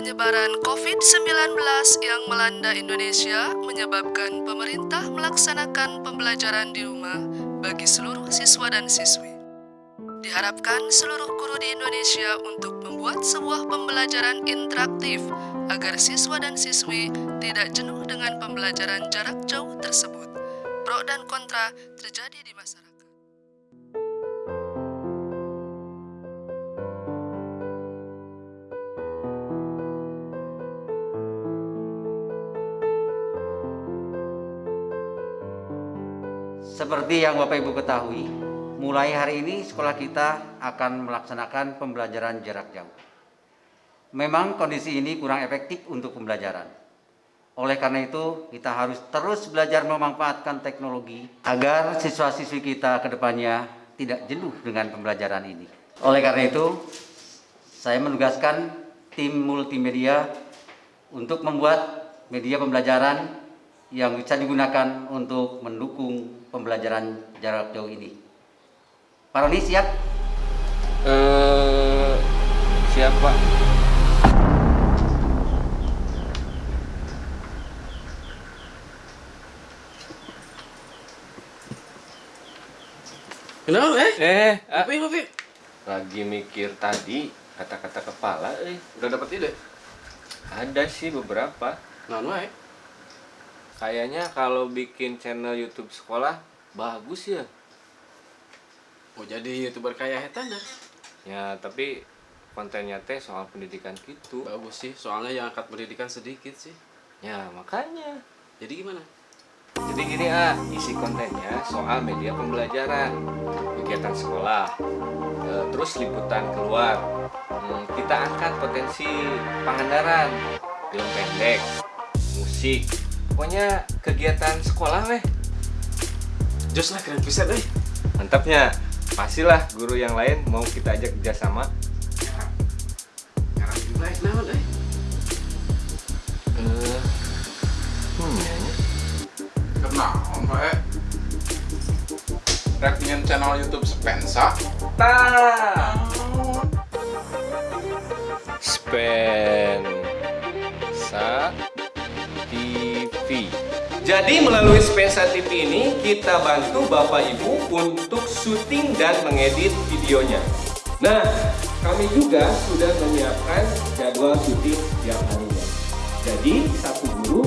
Penyebaran COVID-19 yang melanda Indonesia menyebabkan pemerintah melaksanakan pembelajaran di rumah bagi seluruh siswa dan siswi. Diharapkan seluruh guru di Indonesia untuk membuat sebuah pembelajaran interaktif agar siswa dan siswi tidak jenuh dengan pembelajaran jarak jauh tersebut. Pro dan kontra terjadi di masyarakat. Seperti yang Bapak Ibu ketahui, mulai hari ini sekolah kita akan melaksanakan pembelajaran jarak jauh. Memang kondisi ini kurang efektif untuk pembelajaran. Oleh karena itu, kita harus terus belajar memanfaatkan teknologi agar siswa-siswi kita ke depannya tidak jenuh dengan pembelajaran ini. Oleh karena itu, saya menugaskan tim multimedia untuk membuat media pembelajaran yang bisa digunakan untuk mendukung pembelajaran jarak jauh ini. Pak Roni siap? Eh, siapa? Kenapa eh? Eh, ah, Apa apa? lagi mikir tadi kata-kata kepala, eh. Udah dapat ide? Ada sih beberapa. Nah, wae. Kayaknya kalau bikin channel YouTube sekolah bagus ya. Mau jadi youtuber kaya hetan dah. Ya, tapi kontennya teh soal pendidikan gitu. Bagus sih, soalnya yang angkat pendidikan sedikit sih. Ya, makanya. Jadi gimana? Jadi gini ah, isi kontennya soal media pembelajaran, kegiatan sekolah, eh, terus liputan keluar. Hmm, kita angkat potensi pangandaran, film pendek, musik, pokoknya kegiatan sekolah weh. Jos lah keren pisan eh. Mantapnya, pastilah guru yang lain mau kita ajak kerjasama. Sekarang juga eh naon eh. Eh, hmm, ya, ya. Kenaon wae? Rek ingin channel YouTube Spensa? Ta. Spensa Jadi melalui Spensa TV ini kita bantu Bapak Ibu untuk syuting dan mengedit videonya. Nah, kami juga sudah menyiapkan jadwal syuting setiap harinya. Jadi satu guru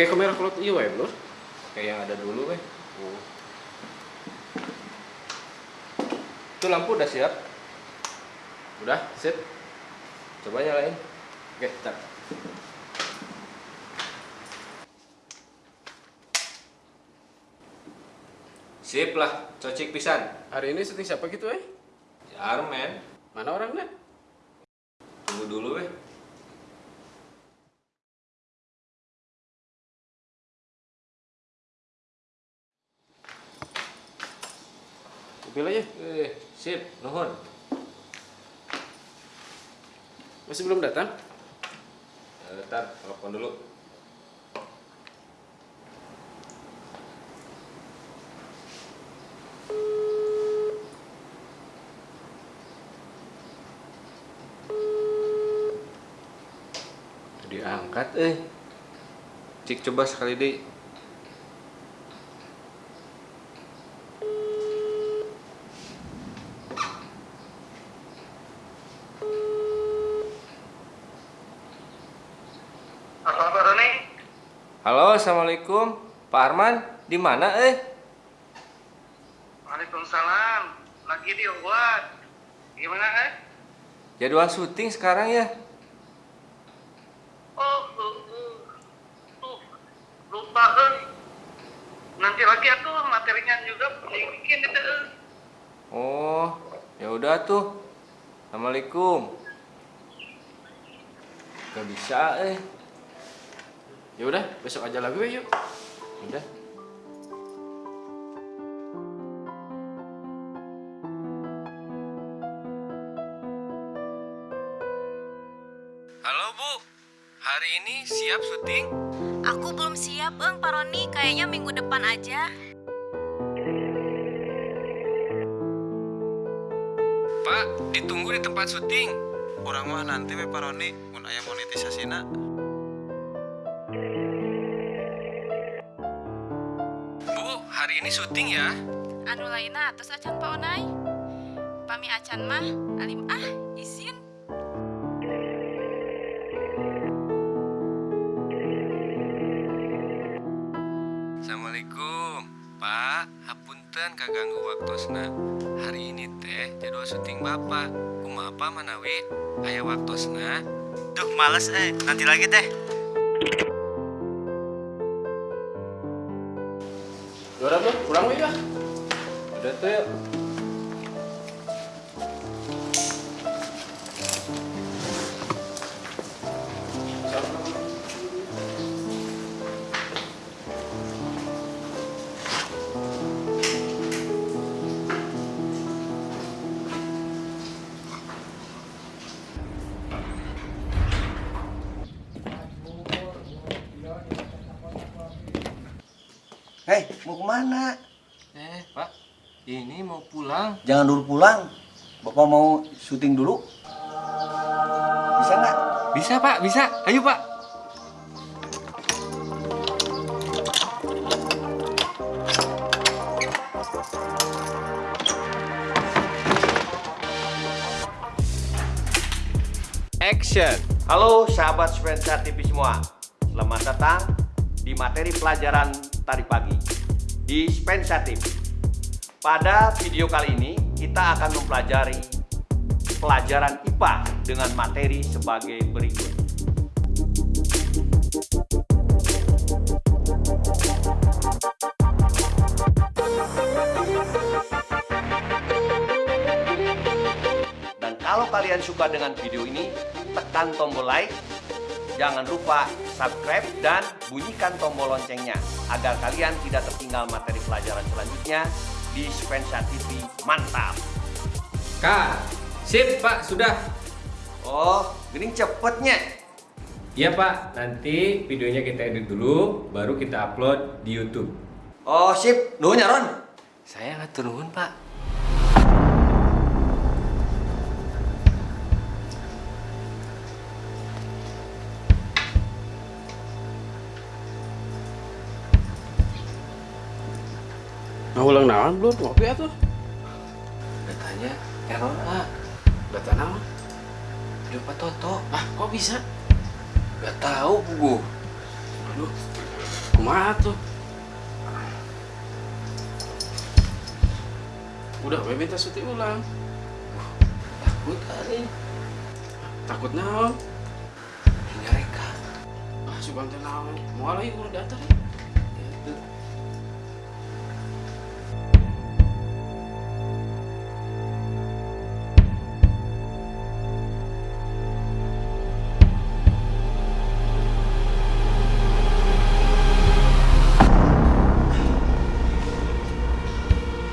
Pakai kamera kalau iya wae, Bro. Kayak yang ada dulu weh. Itu lampu udah siap. Udah, sip. Coba nyalain. Oke, tar. Sip lah, cocik pisan. Hari ini syuting siapa gitu eh? Armen, Mana orangnya? tunggu dulu weh. Mobil aja. Eh, sip, nuhun. Masih belum datang? Eh, Ntar, telepon dulu. Diangkat eh. Cik coba sekali deh. Halo Pak Roni, Halo, assalamualaikum. Pak Arman, di mana eh? Waalaikumsalam. Lagi di Uwan. Gimana eh? Jadwal syuting sekarang ya? Oh, uh, uh, uh, lupa eh. Nanti lagi aku materinya juga bikin itu eh. Oh, ya udah tuh. Assalamualaikum. Gak bisa eh ya udah besok aja lagi yuk. Udah. Halo bu. Hari ini siap syuting? Aku belum siap bang paroni. Kayaknya minggu depan aja. Pak ditunggu di tempat syuting. Orang mah nanti we paroni. Mun ayam monetisasi nak hari ini syuting ya? Anu lainna atus acan Pak Onai. Pami acan mah, alim ah, izin. Assalamualaikum. Pak, hapunten kaganggu waktosna. Hari ini teh jadwal syuting Bapak. Kumapa manawi? Aya waktosna? Duh, males eh. Nanti lagi teh. Udah tuh yuk. Hei, mau ke mana? Ini mau pulang. Jangan dulu pulang. Bapak mau syuting dulu. Bisa nggak? Bisa, Pak, bisa. Ayo, Pak. Action. Halo sahabat Spensa TV semua, selamat datang di materi pelajaran tadi pagi di Spensa TV. Pada video kali ini kita akan mempelajari pelajaran IPA dengan materi sebagai berikut. Dan kalau kalian suka dengan video ini, tekan tombol like, jangan lupa subscribe dan bunyikan tombol loncengnya agar kalian tidak tertinggal materi pelajaran selanjutnya di Spensa TV. Mantap! Kak, sip, Pak, sudah. Oh, gini cepetnya. Iya, Pak. Nanti videonya kita edit dulu, baru kita upload di YouTube. Oh, sip. Nuhun ya, Ron. Saya nggak turun, Pak. Nah, ulang naon belum ngopi atuh. Datanya error, Pak. Data? Video Pak Toto. Ah, kok bisa? Gak tahu, Bu. Aduh. Kumaha tuh? Udah, we minta syuting ulang. Takut kali. Takut naon? Nyareka. Ah, sugan teh naon? Moal lagi kudu data nih.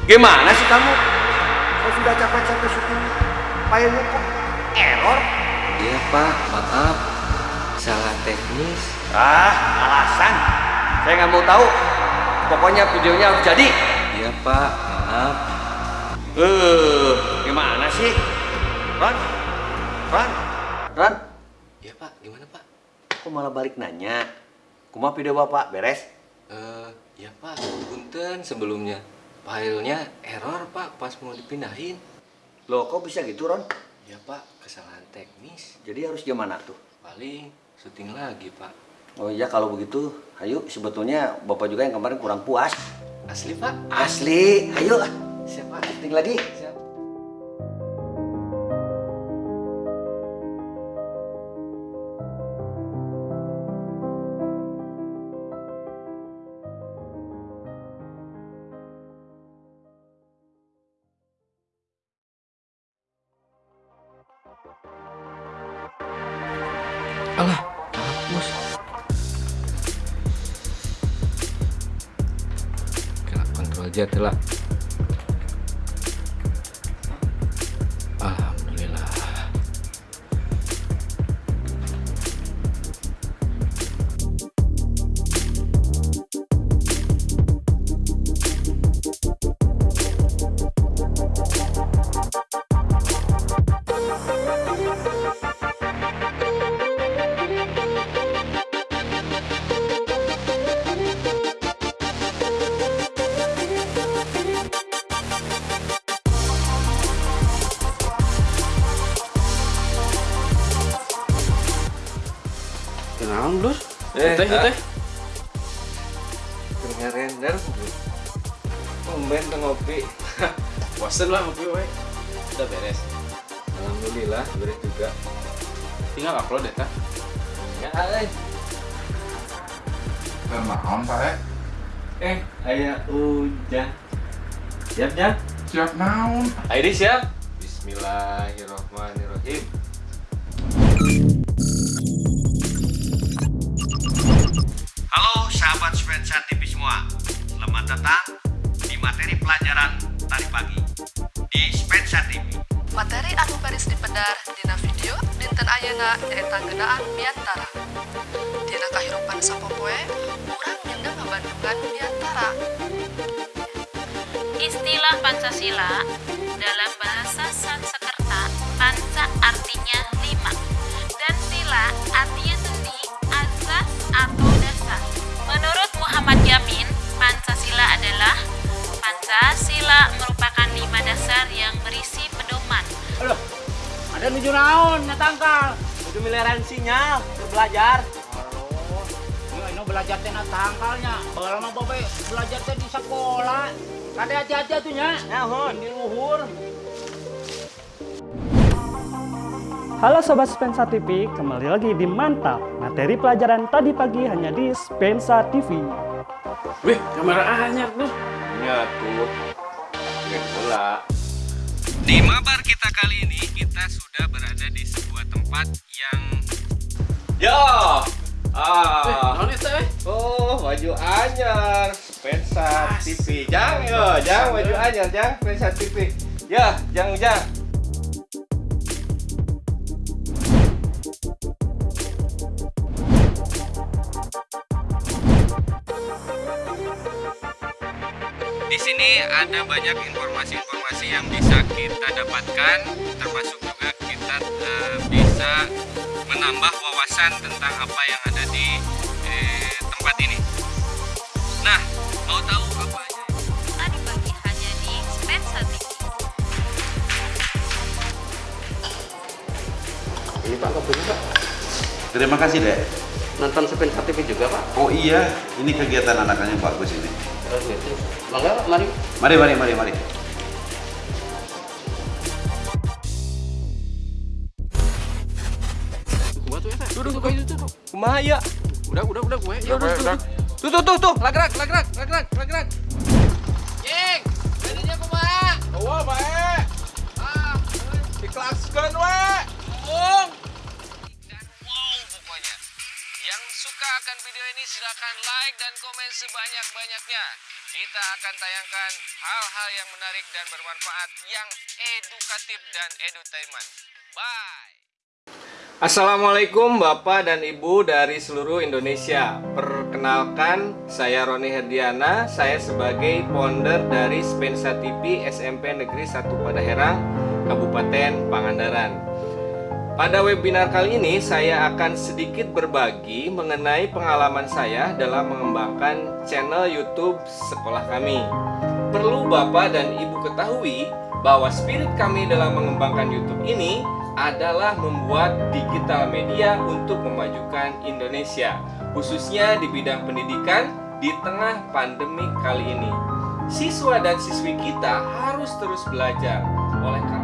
Gimana sih kamu? Kau sudah capek-capek syuting, filenya kok error? Iya, Pak. Maaf. Salah teknis. Ah, alasan. Saya nggak mau tahu. Pokoknya videonya harus jadi. Iya, Pak. Maaf. Eh, gimana sih? Ron? Ron? Ron? Iya, Pak. Gimana, Pak? Kok malah balik nanya? Kumaha video bapak beres? Eh, ya Pak, punten sebelumnya. Filenya error Pak pas mau dipindahin. Loh, kok bisa gitu, Ron? Ya Pak, kesalahan teknis. Jadi harus gimana tuh? Paling syuting lagi Pak. Oh iya, kalau begitu, ayo sebetulnya bapak juga yang kemarin kurang puas. Asli Pak? Asli, ayo. Siapa? Syuting lagi. Alah, hapus. Kena kontrol Z lah. Tumben tuh ngopi. Bosen lah ngopi we. Udah beres. Alhamdulillah, beres juga. Tinggal upload ya, Tah. Ya, eh. Kenaon Pak E? Eh, ayah hujan. Siap, Jang? Siap naon? Ayo siap. Bismillahirrahmanirrahim. Halo sahabat Spensa TV semua. Selamat datang ayeuna nyaeta genaan miantara. Dina kahirupan sapopoe, urang nyenda ngabandungan miantara. Istilah Pancasila dalam bahasa Sanskerta, panca artinya lima dan sila artinya sendi, azas atau dasar. Menurut Muhammad Yamin, Pancasila adalah Pancasila merupakan lima dasar yang berisi pedoman. Aduh, ada nuju naon, natangkal. Nuju miliaran sinyal, belajar. Halo, ini ini belajar teh natangkalnya. Bagal mah babe belajar teh di sekolah. Kada hati-hati atunya. Nahon, di luhur. Halo Sobat Spensa TV, kembali lagi di Mantap. Materi pelajaran tadi pagi hanya di Spensa TV. Wih, kamera anyar tuh. Ya tuh. Bola. Di mabar kali ini kita sudah berada di sebuah tempat yang Ya. Ah. Eh, eta eh? Oh, baju anyar. Spensa TV. Jang, yo, jang baju anyar, jang Spensa TV. Ya, jang, jang. di sini ada banyak informasi-informasi yang bisa kita dapatkan, termasuk juga kita eh, bisa menambah wawasan tentang apa yang ada di eh, tempat ini. Nah, mau tahu apa aja? Tadi pagi hanya di TV. Ini Pak kopinya, Pak. Terima kasih, Dek. Nonton Spensa TV juga, Pak. Oh iya, ini kegiatan anak-anaknya bagus ini. Oh, gitu. Mangga, mari. Mari, mari, mari, mari. Kumaha ya? Udah, udah, udah gue. Ya udah, udah. Tuh, tuh, tuh, tuh. Lagrak, lagrak, lagrak, lagrak. Cing, jadinya kumaha? Oh, bae. Ah, dikelaskeun we. Bung. Dan wow pokoknya. Yang suka akan video ini silahkan like dan komen sebanyak-banyaknya. Kita akan tayangkan hal-hal yang menarik dan bermanfaat yang edukatif dan edutainment. Bye. Assalamualaikum Bapak dan Ibu dari seluruh Indonesia. Perkenalkan, saya Roni Herdiana. Saya sebagai founder dari Spensa TV SMP Negeri 1 Padaherang Kabupaten Pangandaran. Pada webinar kali ini saya akan sedikit berbagi mengenai pengalaman saya dalam mengembangkan channel YouTube sekolah kami. Perlu Bapak dan Ibu ketahui bahwa spirit kami dalam mengembangkan YouTube ini adalah membuat digital media untuk memajukan Indonesia, khususnya di bidang pendidikan di tengah pandemi kali ini. Siswa dan siswi kita harus terus belajar. Oleh karena